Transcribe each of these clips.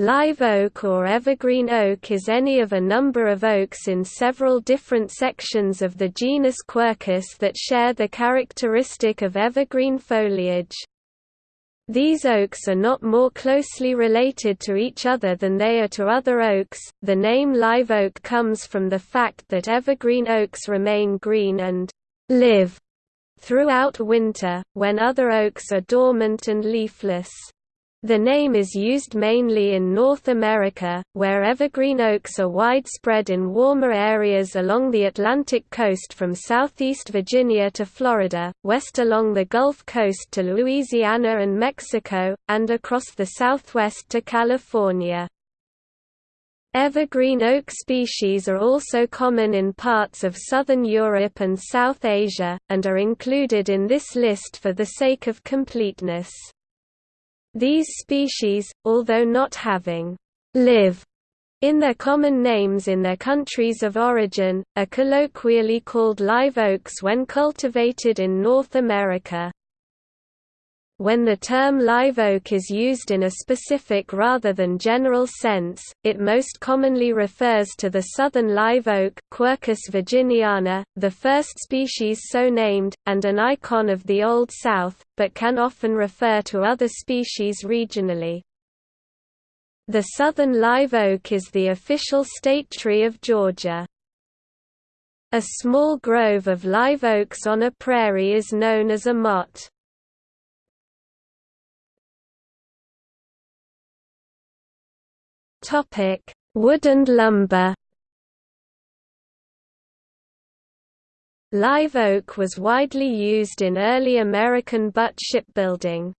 Live oak or evergreen oak is any of a number of oaks in several different sections of the genus Quercus that share the characteristic of evergreen foliage. These oaks are not more closely related to each other than they are to other oaks. The name live oak comes from the fact that evergreen oaks remain green and live throughout winter, when other oaks are dormant and leafless. The name is used mainly in North America, where evergreen oaks are widespread in warmer areas along the Atlantic coast from southeast Virginia to Florida, west along the Gulf Coast to Louisiana and Mexico, and across the southwest to California. Evergreen oak species are also common in parts of southern Europe and South Asia, and are included in this list for the sake of completeness. These species, although not having live in their common names in their countries of origin, are colloquially called live oaks when cultivated in North America. When the term live oak is used in a specific rather than general sense, it most commonly refers to the southern live oak Quercus virginiana, the first species so named, and an icon of the Old South, but can often refer to other species regionally. The southern live oak is the official state tree of Georgia. A small grove of live oaks on a prairie is known as a motte. Topic: Wood and lumber. Live oak was widely used in early American butt shipbuilding.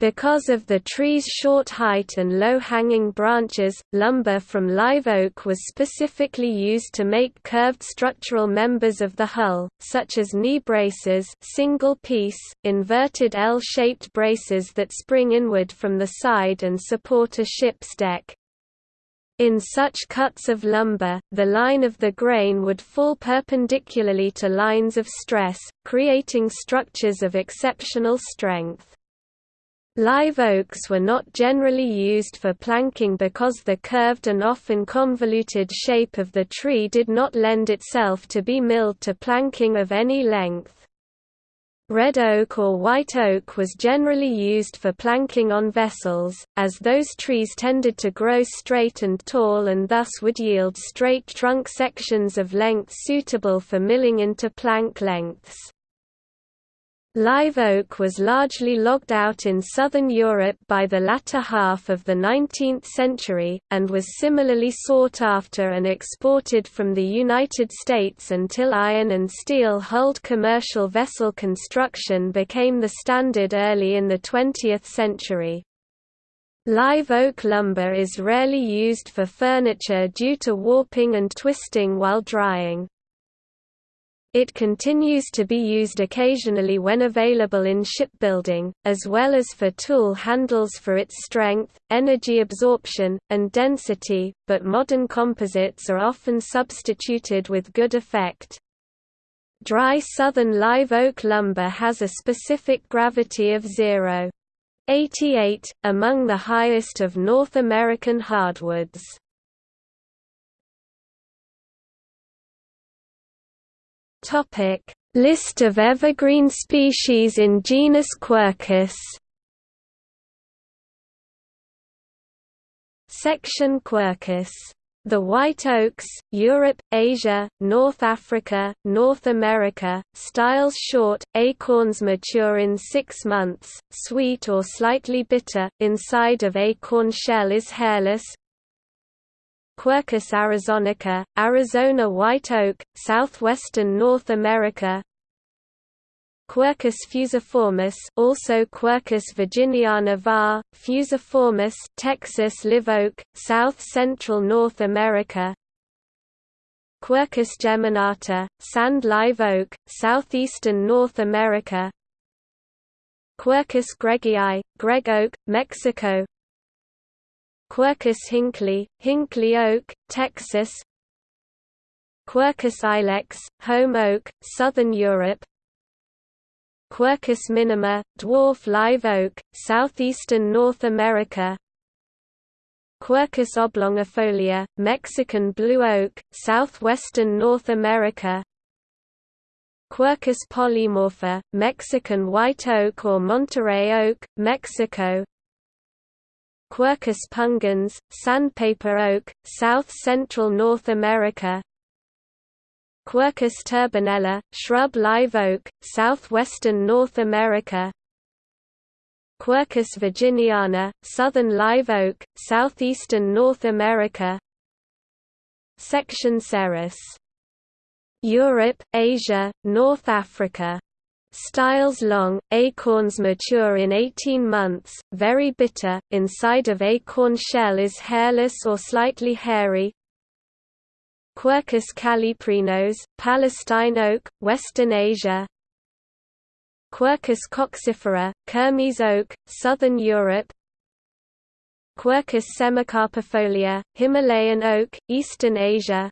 Because of the tree's short height and low-hanging branches, lumber from live oak was specifically used to make curved structural members of the hull, such as knee braces single-piece, inverted L-shaped braces that spring inward from the side and support a ship's deck. In such cuts of lumber, the line of the grain would fall perpendicularly to lines of stress, creating structures of exceptional strength. Live oaks were not generally used for planking because the curved and often convoluted shape of the tree did not lend itself to be milled to planking of any length. Red oak or white oak was generally used for planking on vessels, as those trees tended to grow straight and tall and thus would yield straight trunk sections of length suitable for milling into plank lengths. Live oak was largely logged out in southern Europe by the latter half of the 19th century, and was similarly sought after and exported from the United States until iron and steel-hulled commercial vessel construction became the standard early in the 20th century. Live oak lumber is rarely used for furniture due to warping and twisting while drying. It continues to be used occasionally when available in shipbuilding, as well as for tool handles for its strength, energy absorption, and density, but modern composites are often substituted with good effect. Dry southern live oak lumber has a specific gravity of 0.88, among the highest of North American hardwoods. Topic: List of evergreen species in genus Quercus. Section Quercus the white oaks, Europe, Asia, North Africa, North America, styles short, acorns mature in six months, sweet or slightly bitter, inside of acorn shell is hairless, Quercus arizonica, Arizona white oak, southwestern North America. Quercus fusiformis also Quercus virginiana var., fusiformis Texas live oak, south-central North America. Quercus geminata, sand live oak, southeastern North America. Quercus greggii, Gregg oak, Mexico Quercus hinckley, Hinckley oak, Texas. Quercus ilex, holm oak, southern Europe. Quercus minima, dwarf live oak, southeastern North America. Quercus oblongifolia, Mexican blue oak, southwestern North America. Quercus polymorpha, Mexican white oak or Monterey oak, Mexico Quercus pungens, sandpaper oak, south-central North America. Quercus turbinella, shrub live oak, southwestern North America. Quercus virginiana, southern live oak, southeastern North America. Section cerris Europe, Asia, North Africa. Styles long, acorns mature in 18 months, very bitter, inside of acorn shell is hairless or slightly hairy. Quercus calliprinos, Palestine oak, Western Asia. Quercus coccifera, Kermes oak, Southern Europe. Quercus semicarpifolia, Himalayan oak, Eastern Asia.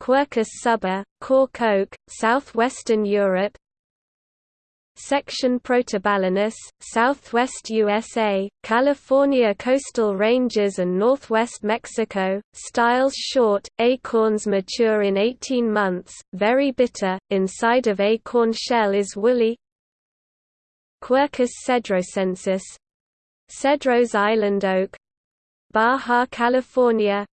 Quercus suber, cork oak, southwestern Europe Section protobalanus, southwest USA, California coastal ranges and northwest Mexico, styles short, acorns mature in 18 months, very bitter, inside of acorn shell is woolly. Quercus cedrosensis. Cedros island oak. Baja California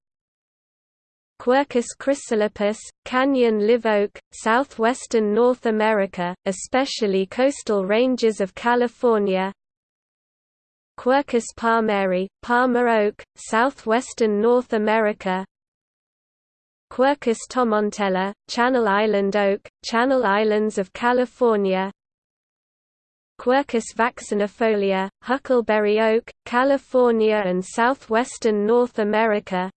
Quercus chrysolepis, canyon live oak, southwestern North America, especially coastal ranges of California. Quercus palmeri, palmer oak, southwestern North America. Quercus tomentella, Channel Island oak, Channel Islands of California. Quercus vaccinifolia, huckleberry oak, California and southwestern North America.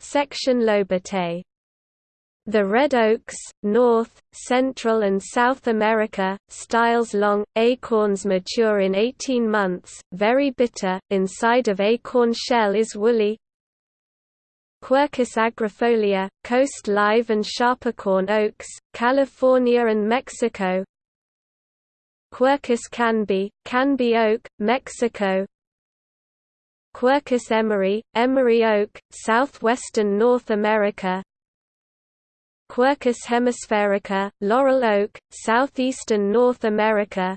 Section Lobatae the red oaks, North, Central and South America, styles long, acorns mature in 18 months, very bitter, inside of acorn shell is woolly. Quercus agrifolia, coast live and sharpercorn oaks, California and Mexico. Quercus canby, canby oak, Mexico Quercus emery, Emory oak, southwestern North America Quercus hemisphaerica, laurel oak, southeastern North America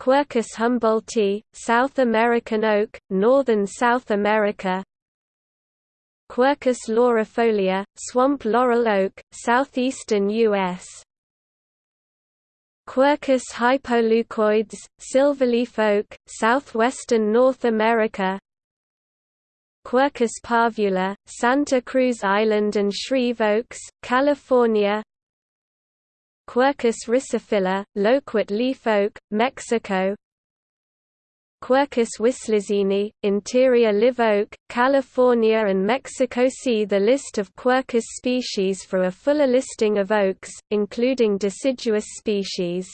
Quercus humboldtii, South American oak, northern South America Quercus laurifolia, swamp laurel oak, southeastern U.S. Quercus hypoleucoides, silverleaf oak, southwestern North America. Quercus parvula, Santa Cruz Island and Shreve Oaks, California. Quercus rysophylla, loquat leaf oak, Mexico Quercus wislizeni, interior live oak, California and Mexico See the list of Quercus species for a fuller listing of oaks, including deciduous species.